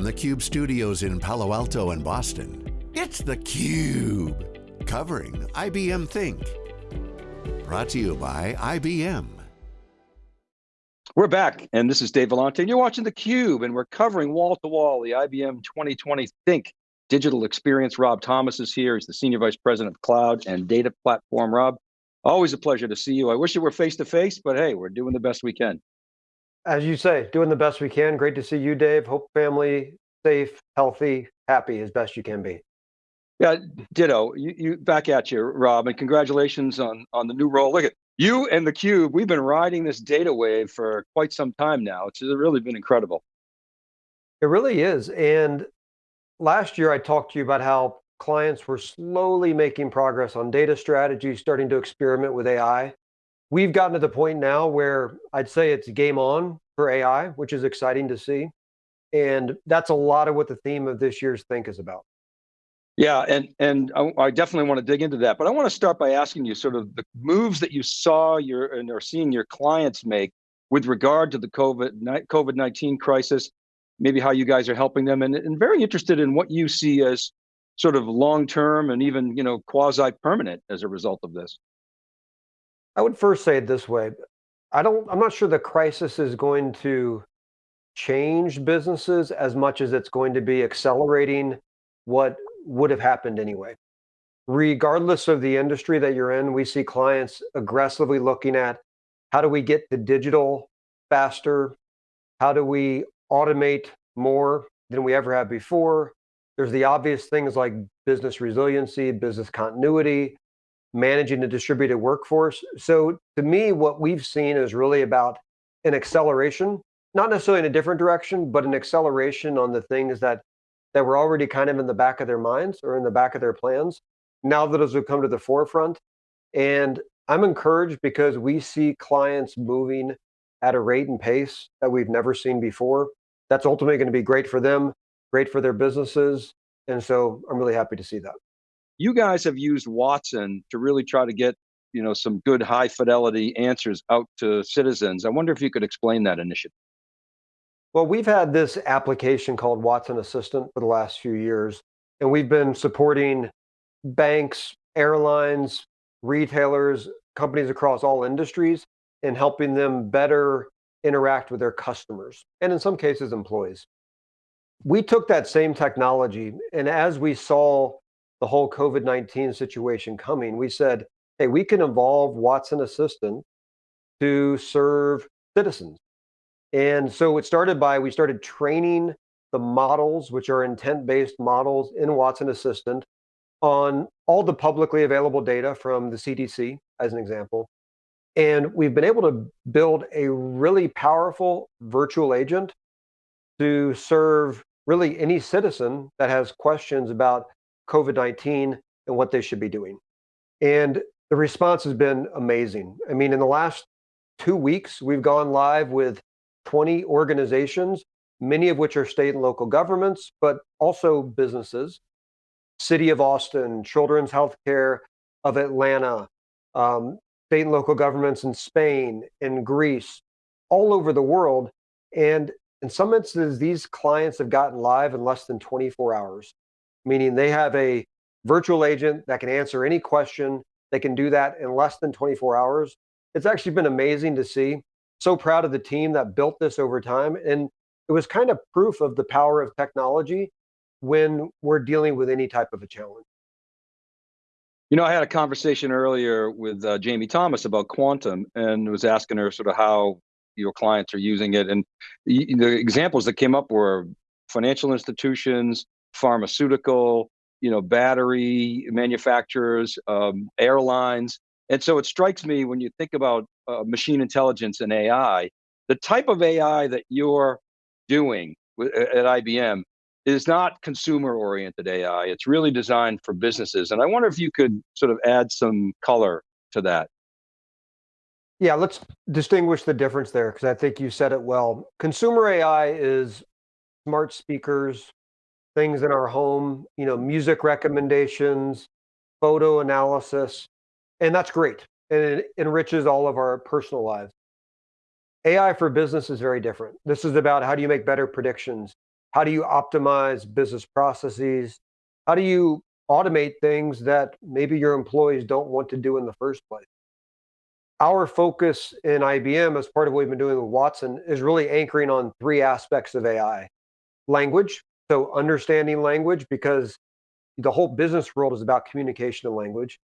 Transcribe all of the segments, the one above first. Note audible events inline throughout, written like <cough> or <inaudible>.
from the Cube studios in Palo Alto and Boston, it's theCUBE, covering IBM Think. Brought to you by IBM. We're back, and this is Dave Vellante, and you're watching theCUBE, and we're covering wall-to-wall -wall the IBM 2020 Think Digital Experience. Rob Thomas is here, he's the Senior Vice President of Cloud and Data Platform. Rob, always a pleasure to see you. I wish it were face-to-face, -face, but hey, we're doing the best we can. As you say, doing the best we can. Great to see you, Dave. Hope family safe, healthy, happy as best you can be. Yeah, ditto. You, you back at you, Rob, and congratulations on on the new role. Look at you and the Cube. We've been riding this data wave for quite some time now. It's really been incredible. It really is. And last year I talked to you about how clients were slowly making progress on data strategy, starting to experiment with AI. We've gotten to the point now where I'd say it's game on for AI, which is exciting to see. And that's a lot of what the theme of this year's Think is about. Yeah, and and I, I, definitely want to dig into that, but I want to start by asking you sort of the moves that you saw your and are seeing your clients make with regard to the COVID COVID nineteen crisis, maybe how you guys are helping them, and, and very interested in what you see as sort of long term and even you know quasi permanent as a result of this. I would first say it this way. I don't, I'm not sure the crisis is going to change businesses as much as it's going to be accelerating what would have happened anyway. Regardless of the industry that you're in, we see clients aggressively looking at how do we get to digital faster? How do we automate more than we ever have before? There's the obvious things like business resiliency, business continuity, managing the distributed workforce. So to me, what we've seen is really about an acceleration, not necessarily in a different direction, but an acceleration on the things that that were already kind of in the back of their minds or in the back of their plans. Now that those have come to the forefront. And I'm encouraged because we see clients moving at a rate and pace that we've never seen before. That's ultimately going to be great for them, great for their businesses. And so I'm really happy to see that you guys have used Watson to really try to get you know some good high fidelity answers out to citizens. I wonder if you could explain that initiative. Well, we've had this application called Watson Assistant for the last few years, and we've been supporting banks, airlines, retailers, companies across all industries in helping them better interact with their customers, and in some cases, employees. We took that same technology, and as we saw the whole COVID-19 situation coming, we said, hey, we can evolve Watson Assistant to serve citizens. And so it started by, we started training the models, which are intent-based models in Watson Assistant on all the publicly available data from the CDC, as an example. And we've been able to build a really powerful virtual agent to serve really any citizen that has questions about COVID-19 and what they should be doing. And the response has been amazing. I mean, in the last two weeks, we've gone live with 20 organizations, many of which are state and local governments, but also businesses. City of Austin, Children's Healthcare of Atlanta, um, state and local governments in Spain, in Greece, all over the world. And in some instances, these clients have gotten live in less than 24 hours meaning they have a virtual agent that can answer any question. They can do that in less than 24 hours. It's actually been amazing to see. So proud of the team that built this over time. And it was kind of proof of the power of technology when we're dealing with any type of a challenge. You know, I had a conversation earlier with uh, Jamie Thomas about quantum and was asking her sort of how your clients are using it. And the, the examples that came up were financial institutions, pharmaceutical, you know, battery manufacturers, um, airlines. And so it strikes me when you think about uh, machine intelligence and AI, the type of AI that you're doing at IBM is not consumer oriented AI. It's really designed for businesses. And I wonder if you could sort of add some color to that. Yeah, let's distinguish the difference there because I think you said it well. Consumer AI is smart speakers, things in our home, you know, music recommendations, photo analysis, and that's great. And it enriches all of our personal lives. AI for business is very different. This is about how do you make better predictions? How do you optimize business processes? How do you automate things that maybe your employees don't want to do in the first place? Our focus in IBM, as part of what we've been doing with Watson, is really anchoring on three aspects of AI. Language, so understanding language, because the whole business world is about communication and language.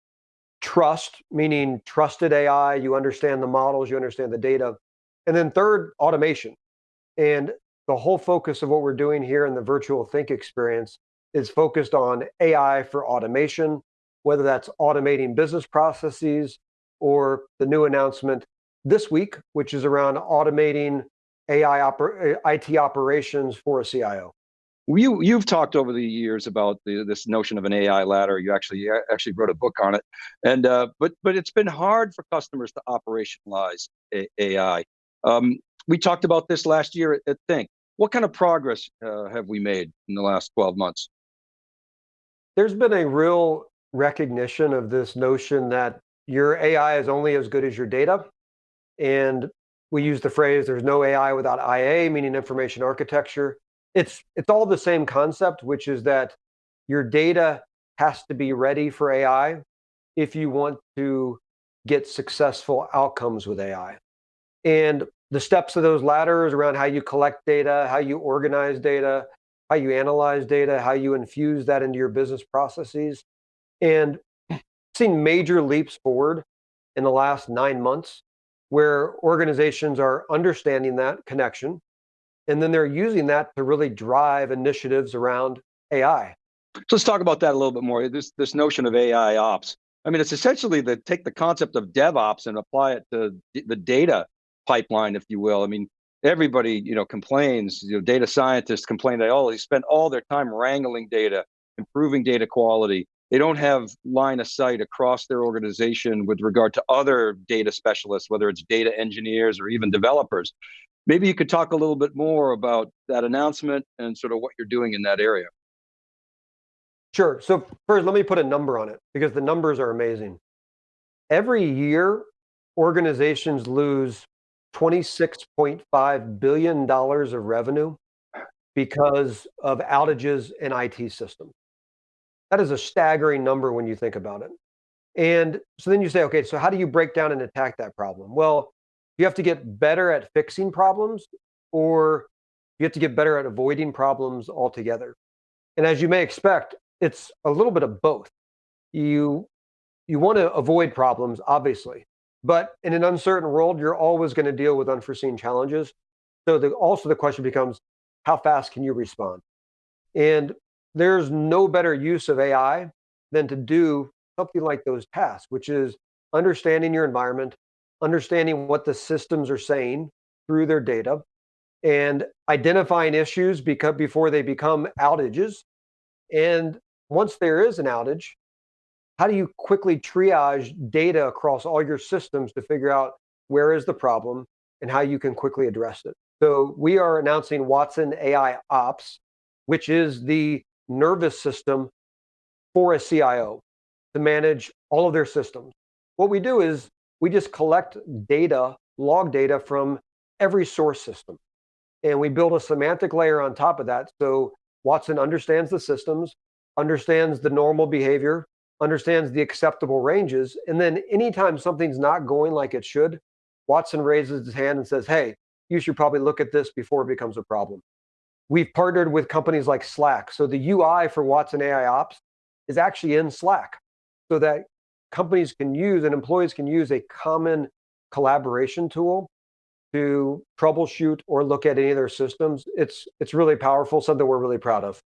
Trust, meaning trusted AI, you understand the models, you understand the data. And then third, automation. And the whole focus of what we're doing here in the Virtual Think experience is focused on AI for automation, whether that's automating business processes or the new announcement this week, which is around automating AI oper- IT operations for a CIO. You you've talked over the years about the, this notion of an AI ladder. You actually actually wrote a book on it, and uh, but but it's been hard for customers to operationalize a, AI. Um, we talked about this last year at, Think. What kind of progress uh, have we made in the last 12 months? There's been a real recognition of this notion that your AI is only as good as your data. And we use the phrase there's no AI without IA, meaning information architecture. It's it's all the same concept, which is that your data has to be ready for AI if you want to get successful outcomes with AI. And the steps of those ladders around how you collect data, how you organize data, how you analyze data, how you infuse that into your business processes. And <clears throat> seen major leaps forward in the last nine months where organizations are understanding that connection and then they're using that to really drive initiatives around AI. So let's talk about that a little bit more. This this notion of AI ops. I mean, it's essentially the take the concept of DevOps and apply it to the data pipeline, if you will. I mean, everybody you know complains. You know, data scientists complain that, all they spend all their time wrangling data, improving data quality they don't have line of sight across their organization with regard to other data specialists, whether it's data engineers or even developers. Maybe you could talk a little bit more about that announcement and sort of what you're doing in that area. Sure. So first, let me put a number on it because the numbers are amazing. Every year, organizations lose $26.5 billion of revenue because of outages in IT systems. That is a staggering number when you think about it. And so then you say, okay, so how do you break down and attack that problem? Well, you have to get better at fixing problems or you have to get better at avoiding problems altogether. And as you may expect, it's a little bit of both. You you want to avoid problems, obviously, but in an uncertain world, you're always going to deal with unforeseen challenges. So the, also the question becomes, how fast can you respond? And there's no better use of AI than to do something like those tasks, which is understanding your environment, understanding what the systems are saying through their data, and identifying issues because before they become outages. And once there is an outage, how do you quickly triage data across all your systems to figure out where is the problem and how you can quickly address it? So we are announcing Watson AI Ops, which is the nervous system for a CIO to manage all of their systems. What we do is we just collect data, log data from every source system. And we build a semantic layer on top of that. So Watson understands the systems, understands the normal behavior, understands the acceptable ranges. And then anytime something's not going like it should, Watson raises his hand and says, hey, you should probably look at this before it becomes a problem. We've partnered with companies like Slack. So the UI for Watson AI Ops is actually in Slack so that companies can use and employees can use a common collaboration tool to troubleshoot or look at any of their systems. It's it's really powerful, something we're really proud of.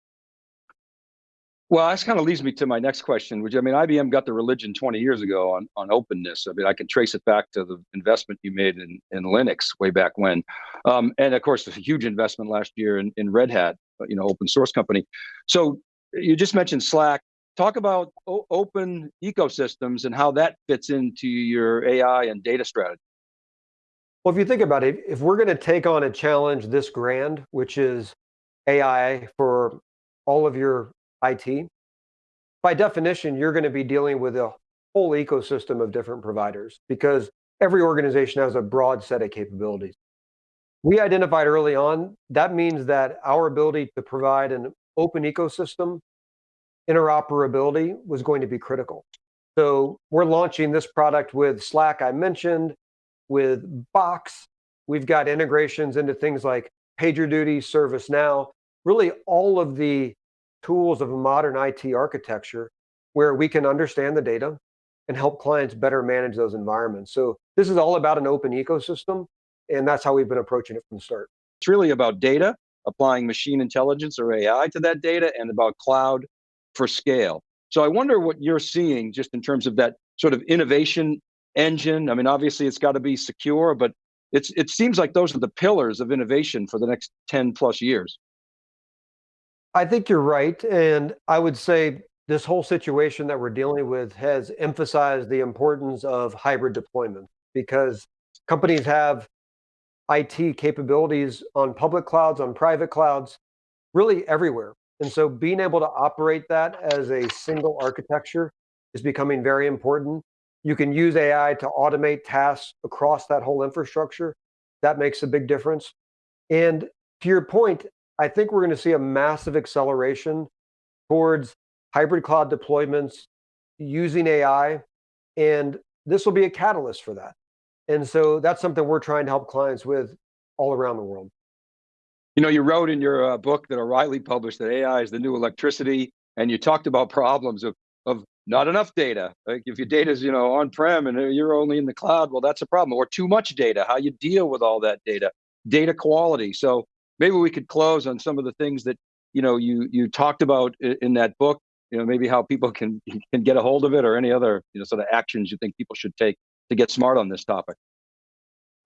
Well, this kind of leads me to my next question, which I mean, IBM got the religion 20 years ago on, on openness. I mean, I can trace it back to the investment you made in, in Linux way back when. Um, and of course, a huge investment last year in, in Red Hat, you know, open source company. So you just mentioned Slack. Talk about open ecosystems and how that fits into your AI and data strategy. Well, if you think about it, if we're going to take on a challenge this grand, which is AI for all of your IT, by definition, you're going to be dealing with a whole ecosystem of different providers because every organization has a broad set of capabilities. We identified early on, that means that our ability to provide an open ecosystem, interoperability was going to be critical. So we're launching this product with Slack, I mentioned, with Box. We've got integrations into things like PagerDuty, ServiceNow, really all of the tools of a modern IT architecture where we can understand the data and help clients better manage those environments. So this is all about an open ecosystem, and that's how we've been approaching it from the start. It's really about data, applying machine intelligence or AI to that data, and about cloud for scale. So I wonder what you're seeing just in terms of that sort of innovation engine. I mean, obviously it's got to be secure, but it's it seems like those are the pillars of innovation for the next 10 plus years. I think you're right. And I would say this whole situation that we're dealing with has emphasized the importance of hybrid deployment because companies have IT capabilities on public clouds, on private clouds, really everywhere. And so being able to operate that as a single architecture is becoming very important. You can use AI to automate tasks across that whole infrastructure. That makes a big difference. And to your point, I think we're going to see a massive acceleration towards hybrid cloud deployments using AI, and this will be a catalyst for that. And so that's something we're trying to help clients with all around the world. You know, you wrote in your uh, book that O'Reilly published that AI is the new electricity, and you talked about problems of of not enough data. Like if your data is you know on-prem and you're only in the cloud, well, that's a problem. Or too much data, how you deal with all that data, data quality. So maybe we could close on some of the things that you know you you talked about in that book. You know, maybe how people can <laughs> can get a hold of it, or any other you know sort of actions you think people should take to get smart on this topic.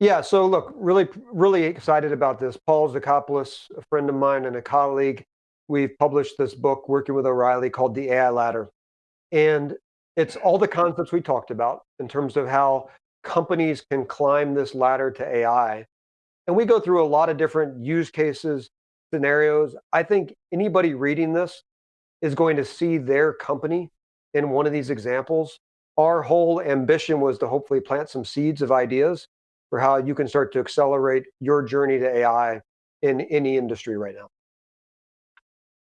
Yeah, so look, really, really excited about this. Paul Zikopoulos, a friend of mine and a colleague, we've published this book working with O'Reilly called The AI Ladder. And it's all the concepts we talked about in terms of how companies can climb this ladder to AI. And we go through a lot of different use cases, scenarios. I think anybody reading this is going to see their company in one of these examples. Our whole ambition was to hopefully plant some seeds of ideas for how you can start to accelerate your journey to AI in any industry right now.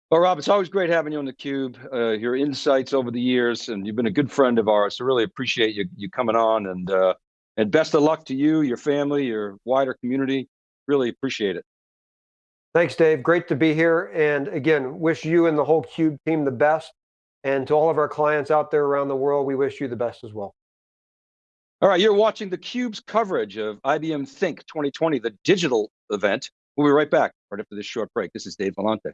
Well, Rob, it's always great having you on theCUBE. Uh, your insights over the years, and you've been a good friend of ours, so really appreciate you, you coming on, and, uh, and best of luck to you, your family, your wider community. Really appreciate it. Thanks, Dave. Great to be here. And again, wish you and the whole CUBE team the best. And to all of our clients out there around the world, we wish you the best as well. All right, you're watching theCUBE's coverage of IBM Think 2020, the digital event. We'll be right back right after this short break. This is Dave Vellante.